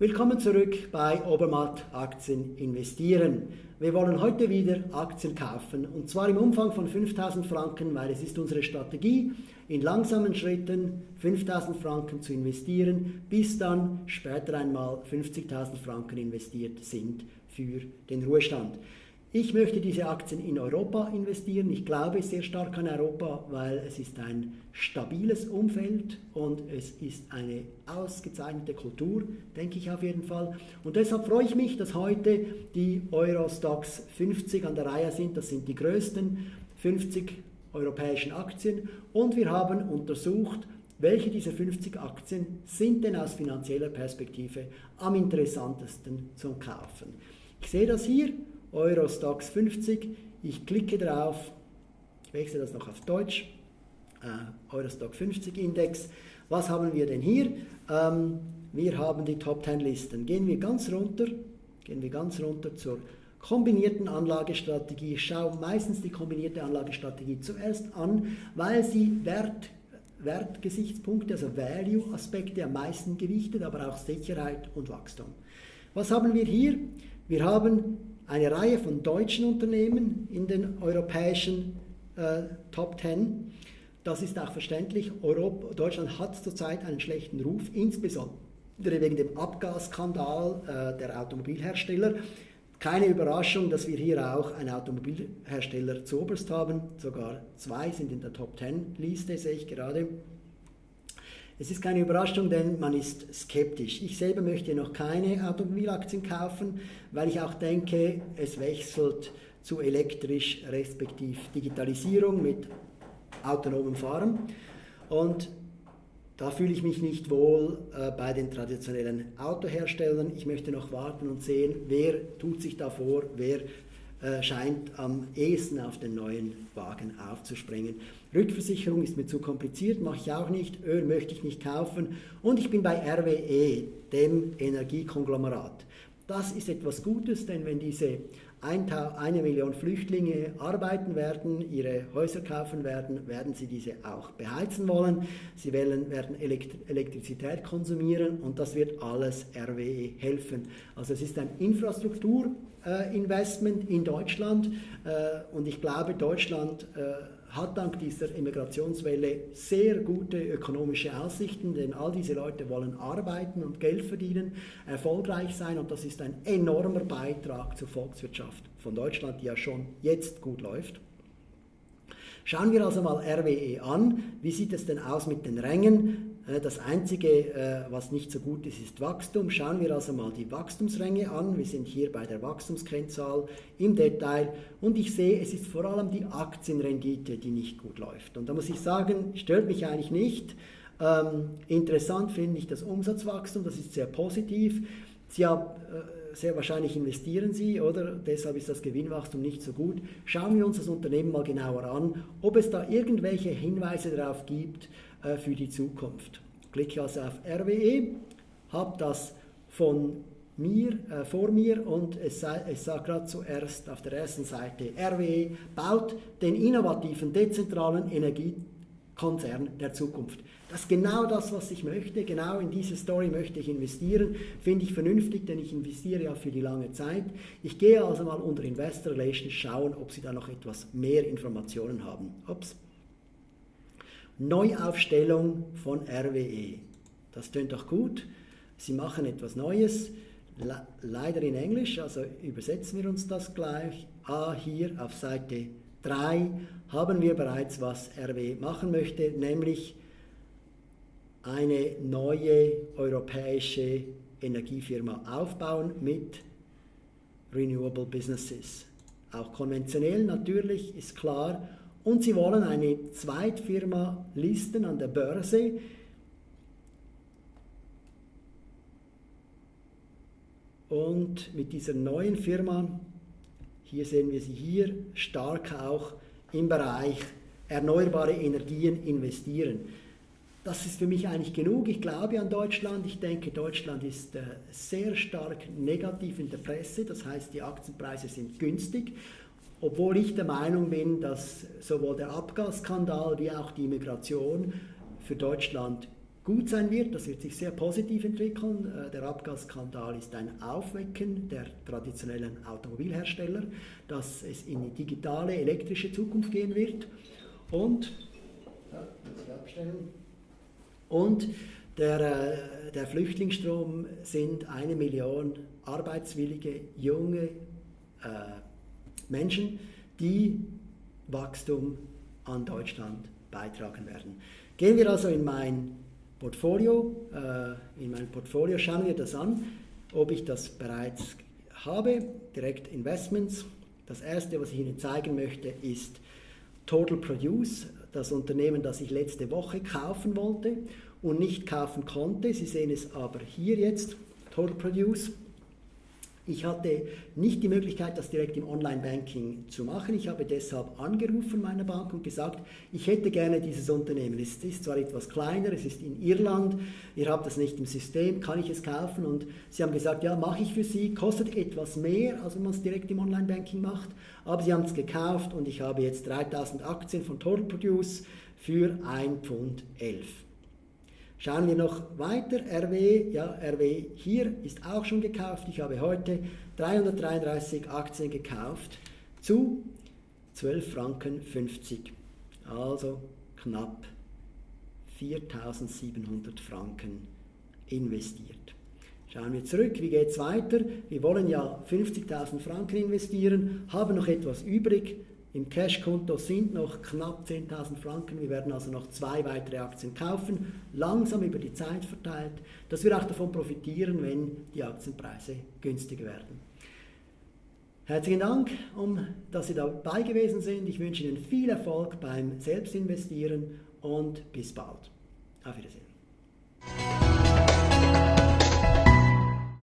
Willkommen zurück bei Obermatt Aktien investieren. Wir wollen heute wieder Aktien kaufen und zwar im Umfang von 5000 Franken, weil es ist unsere Strategie, in langsamen Schritten 5000 Franken zu investieren, bis dann später einmal 50.000 Franken investiert sind für den Ruhestand. Ich möchte diese Aktien in Europa investieren. Ich glaube sehr stark an Europa, weil es ist ein stabiles Umfeld und es ist eine ausgezeichnete Kultur, denke ich auf jeden Fall. Und deshalb freue ich mich, dass heute die Eurostox 50 an der Reihe sind. Das sind die größten 50 europäischen Aktien. Und wir haben untersucht, welche dieser 50 Aktien sind denn aus finanzieller Perspektive am interessantesten zum Kaufen. Ich sehe das hier Eurostox 50. Ich klicke drauf, ich wechsle das noch auf Deutsch, äh, Eurostock 50 Index. Was haben wir denn hier? Ähm, wir haben die Top 10 Listen. Gehen wir ganz runter, gehen wir ganz runter zur kombinierten Anlagestrategie. Ich schaue meistens die kombinierte Anlagestrategie zuerst an, weil sie Wert, Wertgesichtspunkte, also Value-Aspekte am meisten gewichtet, aber auch Sicherheit und Wachstum. Was haben wir hier? Wir haben eine Reihe von deutschen Unternehmen in den europäischen äh, Top 10. Das ist auch verständlich. Europa, Deutschland hat zurzeit einen schlechten Ruf, insbesondere wegen dem Abgasskandal äh, der Automobilhersteller. Keine Überraschung, dass wir hier auch einen Automobilhersteller zu oberst haben. Sogar zwei sind in der Top 10 Liste, sehe ich gerade. Es ist keine Überraschung, denn man ist skeptisch. Ich selber möchte noch keine Automobilaktien kaufen, weil ich auch denke, es wechselt zu elektrisch respektive Digitalisierung mit autonomem Fahren. Und da fühle ich mich nicht wohl äh, bei den traditionellen Autoherstellern. Ich möchte noch warten und sehen, wer tut sich da vor, wer scheint am ehesten auf den neuen Wagen aufzuspringen. Rückversicherung ist mir zu kompliziert, mache ich auch nicht, Öl möchte ich nicht kaufen und ich bin bei RWE, dem Energiekonglomerat. Das ist etwas Gutes, denn wenn diese eine Million Flüchtlinge arbeiten werden, ihre Häuser kaufen werden, werden sie diese auch beheizen wollen. Sie werden, Elektrizität konsumieren und das wird alles RWE helfen. Also es ist ein Infrastrukturinvestment in Deutschland äh, und ich glaube, Deutschland äh, hat dank dieser Immigrationswelle sehr gute ökonomische Aussichten, denn all diese Leute wollen arbeiten und Geld verdienen, erfolgreich sein und das ist ein enormer Beitrag zur Volkswirtschaft von Deutschland, die ja schon jetzt gut läuft. Schauen wir also mal RWE an. Wie sieht es denn aus mit den Rängen? Äh, das Einzige, äh, was nicht so gut ist, ist Wachstum. Schauen wir also mal die Wachstumsränge an. Wir sind hier bei der Wachstumskennzahl im Detail und ich sehe, es ist vor allem die Aktienrendite, die nicht gut läuft. Und da muss ich sagen, stört mich eigentlich nicht. Ähm, interessant finde ich das Umsatzwachstum, das ist sehr positiv. Sie haben, äh, sehr wahrscheinlich investieren Sie, oder? Deshalb ist das Gewinnwachstum nicht so gut. Schauen wir uns das Unternehmen mal genauer an, ob es da irgendwelche Hinweise darauf gibt, äh, für die Zukunft. Klicke also auf RWE, habe das von mir, äh, vor mir und es, sei, es sagt gerade zuerst auf der ersten Seite, RWE baut den innovativen, dezentralen Energiekonzern der Zukunft. Das ist genau das, was ich möchte, genau in diese Story möchte ich investieren, finde ich vernünftig, denn ich investiere ja für die lange Zeit. Ich gehe also mal unter Investor Relations schauen, ob Sie da noch etwas mehr Informationen haben. Ups. Neuaufstellung von RWE. Das tönt doch gut. Sie machen etwas Neues, leider in Englisch, also übersetzen wir uns das gleich. Ah, hier auf Seite 3 haben wir bereits, was RWE machen möchte, nämlich eine neue europäische Energiefirma aufbauen mit Renewable Businesses. Auch konventionell natürlich, ist klar, und sie wollen eine Zweitfirma listen an der Börse. Und mit dieser neuen Firma, hier sehen wir sie hier, stark auch im Bereich erneuerbare Energien investieren. Das ist für mich eigentlich genug. Ich glaube an Deutschland. Ich denke, Deutschland ist äh, sehr stark negativ in der Presse. Das heißt, die Aktienpreise sind günstig obwohl ich der Meinung bin, dass sowohl der Abgasskandal wie auch die Immigration für Deutschland gut sein wird. Das wird sich sehr positiv entwickeln. Äh, der Abgasskandal ist ein Aufwecken der traditionellen Automobilhersteller, dass es in die digitale, elektrische Zukunft gehen wird. Und, und der, äh, der Flüchtlingsstrom sind eine Million arbeitswillige junge äh, Menschen, die Wachstum an Deutschland beitragen werden. Gehen wir also in mein Portfolio, äh, in mein Portfolio schauen wir das an, ob ich das bereits habe, direkt Investments. Das erste, was ich Ihnen zeigen möchte, ist Total Produce, das Unternehmen, das ich letzte Woche kaufen wollte und nicht kaufen konnte. Sie sehen es aber hier jetzt, Total Produce. Ich hatte nicht die Möglichkeit, das direkt im Online-Banking zu machen. Ich habe deshalb angerufen meiner Bank und gesagt, ich hätte gerne dieses Unternehmen. Es ist zwar etwas kleiner, es ist in Irland, ihr habt das nicht im System, kann ich es kaufen? Und sie haben gesagt, ja, mache ich für Sie, kostet etwas mehr, als wenn man es direkt im Online-Banking macht, aber sie haben es gekauft und ich habe jetzt 3000 Aktien von Total Produce für 1,11 Pfund. Schauen wir noch weiter. RW, ja, RW hier ist auch schon gekauft. Ich habe heute 333 Aktien gekauft zu 12 Franken 50. Also knapp 4700 Franken investiert. Schauen wir zurück, wie geht es weiter? Wir wollen ja 50.000 Franken investieren, haben noch etwas übrig, im Cashkonto sind noch knapp 10.000 Franken. Wir werden also noch zwei weitere Aktien kaufen, langsam über die Zeit verteilt, dass wir auch davon profitieren, wenn die Aktienpreise günstiger werden. Herzlichen Dank, um, dass Sie dabei gewesen sind. Ich wünsche Ihnen viel Erfolg beim Selbstinvestieren und bis bald. Auf Wiedersehen.